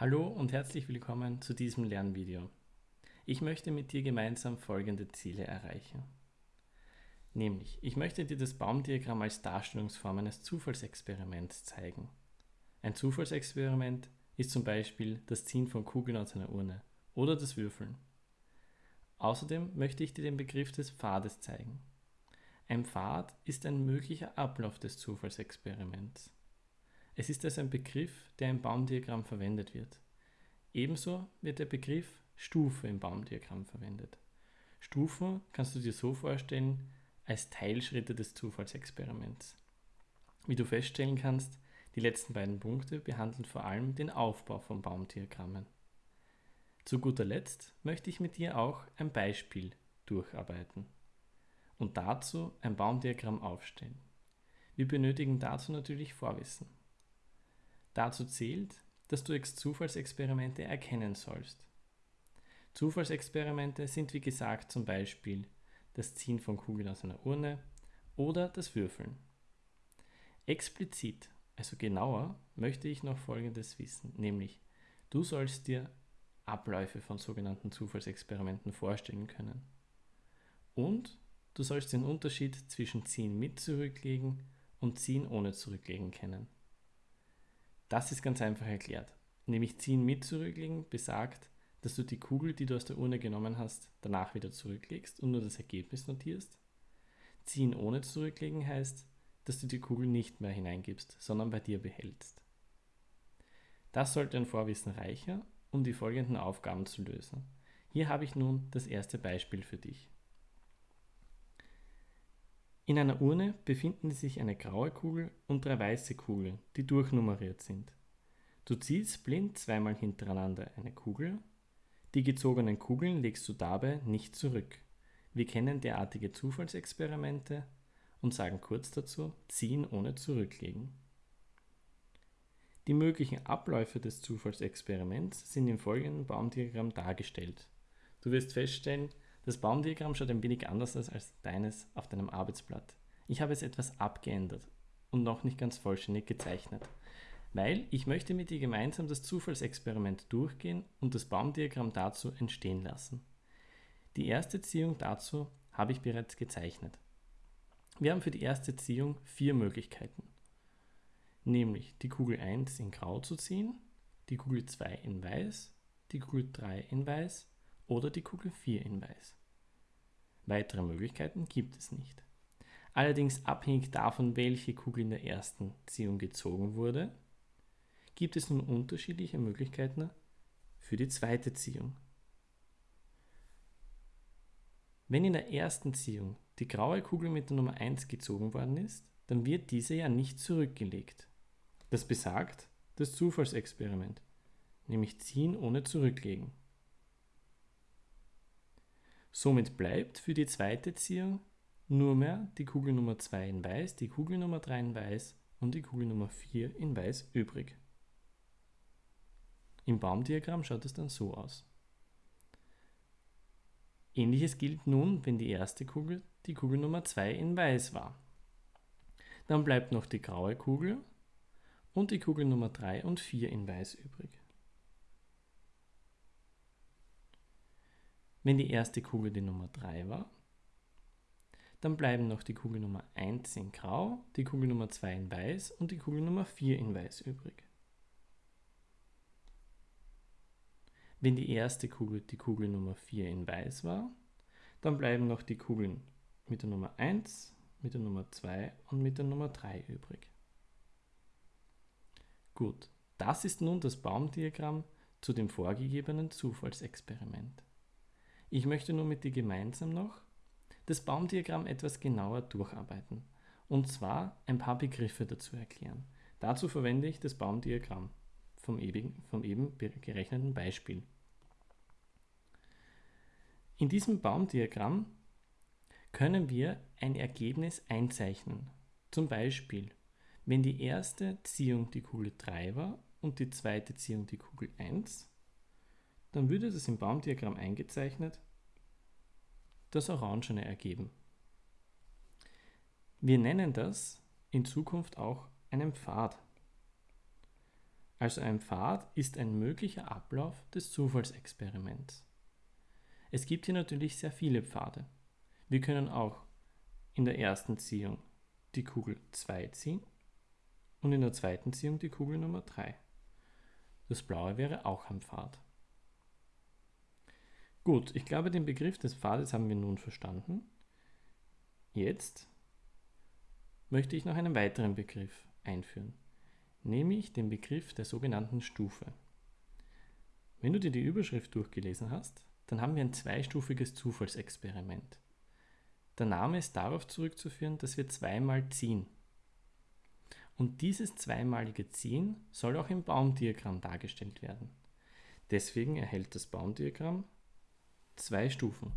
Hallo und herzlich willkommen zu diesem Lernvideo. Ich möchte mit dir gemeinsam folgende Ziele erreichen. Nämlich, ich möchte dir das Baumdiagramm als Darstellungsform eines Zufallsexperiments zeigen. Ein Zufallsexperiment ist zum Beispiel das Ziehen von Kugeln aus einer Urne oder das Würfeln. Außerdem möchte ich dir den Begriff des Pfades zeigen. Ein Pfad ist ein möglicher Ablauf des Zufallsexperiments. Es ist also ein Begriff, der im Baumdiagramm verwendet wird. Ebenso wird der Begriff Stufe im Baumdiagramm verwendet. Stufen kannst du dir so vorstellen als Teilschritte des Zufallsexperiments. Wie du feststellen kannst, die letzten beiden Punkte behandeln vor allem den Aufbau von Baumdiagrammen. Zu guter Letzt möchte ich mit dir auch ein Beispiel durcharbeiten und dazu ein Baumdiagramm aufstellen. Wir benötigen dazu natürlich Vorwissen. Dazu zählt, dass du Zufallsexperimente erkennen sollst. Zufallsexperimente sind wie gesagt zum Beispiel das Ziehen von Kugeln aus einer Urne oder das Würfeln. Explizit, also genauer, möchte ich noch Folgendes wissen, nämlich du sollst dir Abläufe von sogenannten Zufallsexperimenten vorstellen können. Und du sollst den Unterschied zwischen Ziehen mit zurücklegen und Ziehen ohne zurücklegen kennen. Das ist ganz einfach erklärt. Nämlich ziehen mit zurücklegen besagt, dass du die Kugel, die du aus der Urne genommen hast, danach wieder zurücklegst und nur das Ergebnis notierst. Ziehen ohne zurücklegen heißt, dass du die Kugel nicht mehr hineingibst, sondern bei dir behältst. Das sollte ein Vorwissen reicher, um die folgenden Aufgaben zu lösen. Hier habe ich nun das erste Beispiel für dich. In einer Urne befinden sich eine graue Kugel und drei weiße Kugeln, die durchnummeriert sind. Du ziehst blind zweimal hintereinander eine Kugel. Die gezogenen Kugeln legst du dabei nicht zurück. Wir kennen derartige Zufallsexperimente und sagen kurz dazu ziehen ohne zurücklegen. Die möglichen Abläufe des Zufallsexperiments sind im folgenden Baumdiagramm dargestellt. Du wirst feststellen, das Baumdiagramm schaut ein wenig anders aus als deines auf deinem Arbeitsblatt. Ich habe es etwas abgeändert und noch nicht ganz vollständig gezeichnet, weil ich möchte mit dir gemeinsam das Zufallsexperiment durchgehen und das Baumdiagramm dazu entstehen lassen. Die erste Ziehung dazu habe ich bereits gezeichnet. Wir haben für die erste Ziehung vier Möglichkeiten, nämlich die Kugel 1 in Grau zu ziehen, die Kugel 2 in Weiß, die Kugel 3 in Weiß oder die Kugel 4 in Weiß. Weitere Möglichkeiten gibt es nicht. Allerdings abhängig davon, welche Kugel in der ersten Ziehung gezogen wurde, gibt es nun unterschiedliche Möglichkeiten für die zweite Ziehung. Wenn in der ersten Ziehung die graue Kugel mit der Nummer 1 gezogen worden ist, dann wird diese ja nicht zurückgelegt. Das besagt das Zufallsexperiment, nämlich ziehen ohne zurücklegen. Somit bleibt für die zweite Ziehung nur mehr die Kugel Nummer 2 in Weiß, die Kugel Nummer 3 in Weiß und die Kugel Nummer 4 in Weiß übrig. Im Baumdiagramm schaut es dann so aus. Ähnliches gilt nun, wenn die erste Kugel die Kugel Nummer 2 in Weiß war. Dann bleibt noch die graue Kugel und die Kugel Nummer 3 und 4 in Weiß übrig. Wenn die erste Kugel die Nummer 3 war, dann bleiben noch die Kugel Nummer 1 in Grau, die Kugel Nummer 2 in Weiß und die Kugel Nummer 4 in Weiß übrig. Wenn die erste Kugel die Kugel Nummer 4 in Weiß war, dann bleiben noch die Kugeln mit der Nummer 1, mit der Nummer 2 und mit der Nummer 3 übrig. Gut, das ist nun das Baumdiagramm zu dem vorgegebenen Zufallsexperiment. Ich möchte nun mit dir gemeinsam noch das Baumdiagramm etwas genauer durcharbeiten und zwar ein paar Begriffe dazu erklären. Dazu verwende ich das Baumdiagramm vom eben, vom eben gerechneten Beispiel. In diesem Baumdiagramm können wir ein Ergebnis einzeichnen. Zum Beispiel, wenn die erste Ziehung die Kugel 3 war und die zweite Ziehung die Kugel 1, dann würde das im Baumdiagramm eingezeichnet das Orangene ergeben. Wir nennen das in Zukunft auch einen Pfad. Also ein Pfad ist ein möglicher Ablauf des Zufallsexperiments. Es gibt hier natürlich sehr viele Pfade. Wir können auch in der ersten Ziehung die Kugel 2 ziehen und in der zweiten Ziehung die Kugel Nummer 3. Das blaue wäre auch ein Pfad. Gut, ich glaube, den Begriff des Pfades haben wir nun verstanden. Jetzt möchte ich noch einen weiteren Begriff einführen nämlich den Begriff der sogenannten Stufe. Wenn du dir die Überschrift durchgelesen hast, dann haben wir ein zweistufiges Zufallsexperiment. Der Name ist darauf zurückzuführen, dass wir zweimal ziehen. Und dieses zweimalige Ziehen soll auch im Baumdiagramm dargestellt werden. Deswegen erhält das Baumdiagramm zwei Stufen.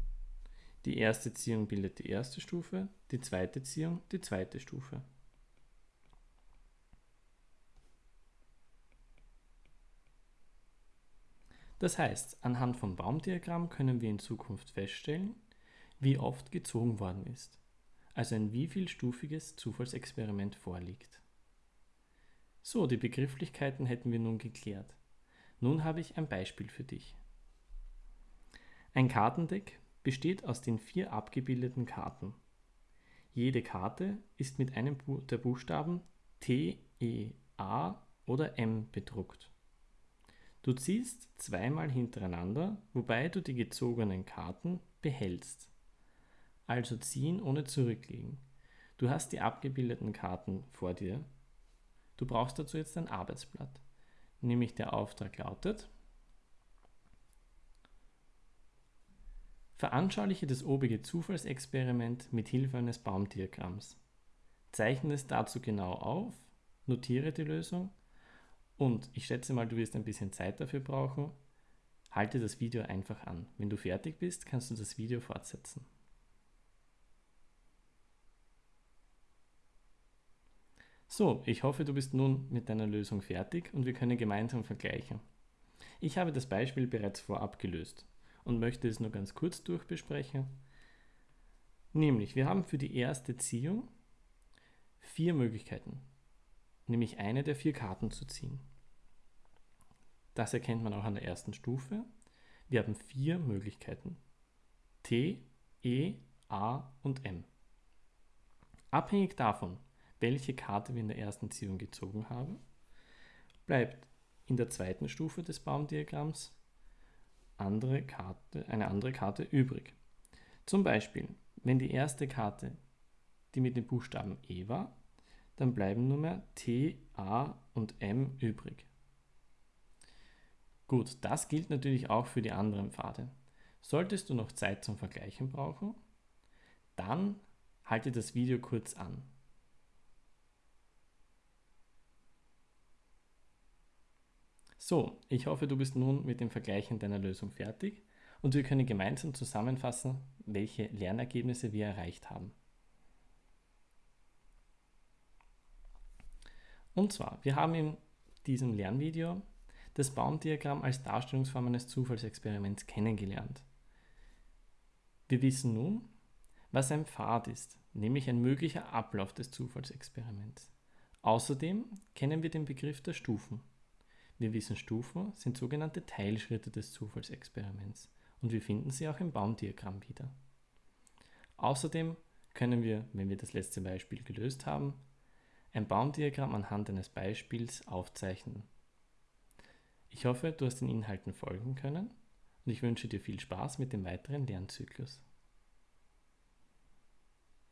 Die erste Ziehung bildet die erste Stufe, die zweite Ziehung die zweite Stufe. Das heißt, anhand vom Baumdiagramm können wir in Zukunft feststellen, wie oft gezogen worden ist, also ein wievielstufiges Zufallsexperiment vorliegt. So, die Begrifflichkeiten hätten wir nun geklärt. Nun habe ich ein Beispiel für dich. Ein Kartendeck besteht aus den vier abgebildeten Karten. Jede Karte ist mit einem der Buchstaben T, E, A oder M bedruckt. Du ziehst zweimal hintereinander, wobei du die gezogenen Karten behältst. Also ziehen ohne zurücklegen. Du hast die abgebildeten Karten vor dir. Du brauchst dazu jetzt ein Arbeitsblatt. Nämlich der Auftrag lautet, Veranschauliche das obige Zufallsexperiment mit Hilfe eines Baumdiagramms. Zeichne es dazu genau auf, notiere die Lösung und ich schätze mal, du wirst ein bisschen Zeit dafür brauchen. Halte das Video einfach an. Wenn du fertig bist, kannst du das Video fortsetzen. So, ich hoffe, du bist nun mit deiner Lösung fertig und wir können gemeinsam vergleichen. Ich habe das Beispiel bereits vorab gelöst und möchte es nur ganz kurz durchbesprechen. Nämlich, wir haben für die erste Ziehung vier Möglichkeiten, nämlich eine der vier Karten zu ziehen. Das erkennt man auch an der ersten Stufe. Wir haben vier Möglichkeiten. T, E, A und M. Abhängig davon, welche Karte wir in der ersten Ziehung gezogen haben, bleibt in der zweiten Stufe des Baumdiagramms andere Karte, eine andere Karte übrig. Zum Beispiel, wenn die erste Karte die mit dem Buchstaben E war, dann bleiben nur mehr T, A und M übrig. Gut, das gilt natürlich auch für die anderen Pfade. Solltest du noch Zeit zum Vergleichen brauchen, dann halte das Video kurz an. So, ich hoffe, du bist nun mit dem Vergleichen deiner Lösung fertig und wir können gemeinsam zusammenfassen, welche Lernergebnisse wir erreicht haben. Und zwar, wir haben in diesem Lernvideo das Baumdiagramm als Darstellungsform eines Zufallsexperiments kennengelernt. Wir wissen nun, was ein Pfad ist, nämlich ein möglicher Ablauf des Zufallsexperiments. Außerdem kennen wir den Begriff der Stufen. Wir wissen, Stufen sind sogenannte Teilschritte des Zufallsexperiments und wir finden sie auch im Baumdiagramm wieder. Außerdem können wir, wenn wir das letzte Beispiel gelöst haben, ein Baumdiagramm anhand eines Beispiels aufzeichnen ich hoffe, du hast den Inhalten folgen können und ich wünsche dir viel Spaß mit dem weiteren Lernzyklus.